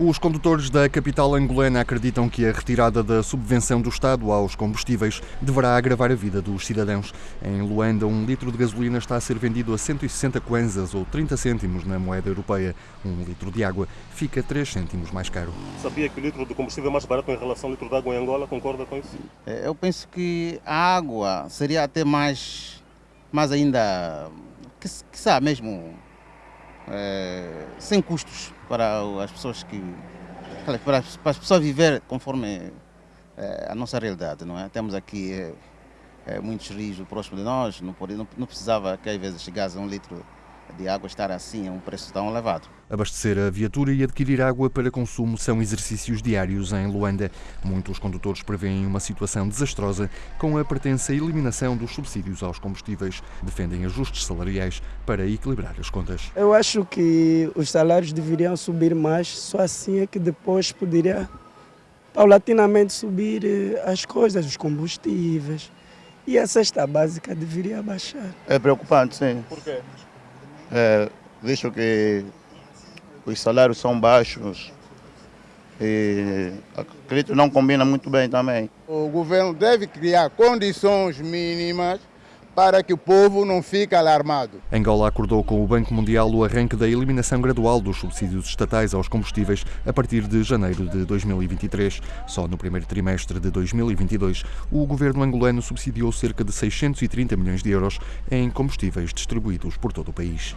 Os condutores da capital angolana acreditam que a retirada da subvenção do Estado aos combustíveis deverá agravar a vida dos cidadãos. Em Luanda, um litro de gasolina está a ser vendido a 160 kwanzas ou 30 cêntimos na moeda europeia. Um litro de água fica 3 cêntimos mais caro. Sabia que o litro de combustível é mais barato em relação ao litro de água em Angola? Concorda com isso? É, eu penso que a água seria até mais, mais ainda, que, que sabe mesmo, é, sem custos para as pessoas que para as pessoas viver conforme é, a nossa realidade, não é? Temos aqui é, é, muitos rios próximo de nós, não, não, não precisava que às vezes chegasse a um litro de água estar assim a um preço tão elevado. Abastecer a viatura e adquirir água para consumo são exercícios diários em Luanda. Muitos condutores prevêem uma situação desastrosa com a pertença eliminação dos subsídios aos combustíveis. Defendem ajustes salariais para equilibrar as contas. Eu acho que os salários deveriam subir mais, só assim é que depois poderia paulatinamente subir eh, as coisas, os combustíveis. E a cesta básica deveria baixar. É preocupante, sim. Por quê? É, visto que os salários são baixos e acredito não combina muito bem também. O governo deve criar condições mínimas para que o povo não fique alarmado. Angola acordou com o Banco Mundial o arranque da eliminação gradual dos subsídios estatais aos combustíveis a partir de janeiro de 2023. Só no primeiro trimestre de 2022, o governo angolano subsidiou cerca de 630 milhões de euros em combustíveis distribuídos por todo o país.